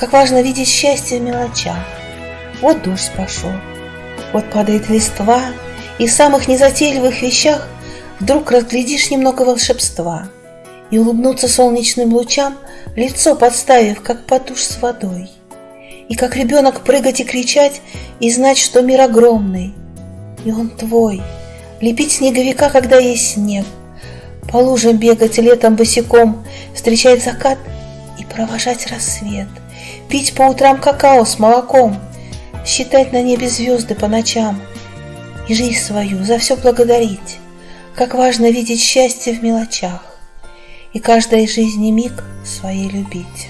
Как важно видеть счастье в мелочах. Вот дождь пошел, вот падает листва, И в самых незатейливых вещах Вдруг разглядишь немного волшебства И улыбнуться солнечным лучам, Лицо подставив, как под душ с водой. И как ребенок прыгать и кричать, И знать, что мир огромный, И он твой. Лепить снеговика, когда есть снег, По лужам бегать летом босиком, Встречать закат и провожать рассвет, Пить по утрам какао с молоком, Считать на небе звезды по ночам И жизнь свою за все благодарить. Как важно видеть счастье в мелочах И каждой жизни миг своей любить.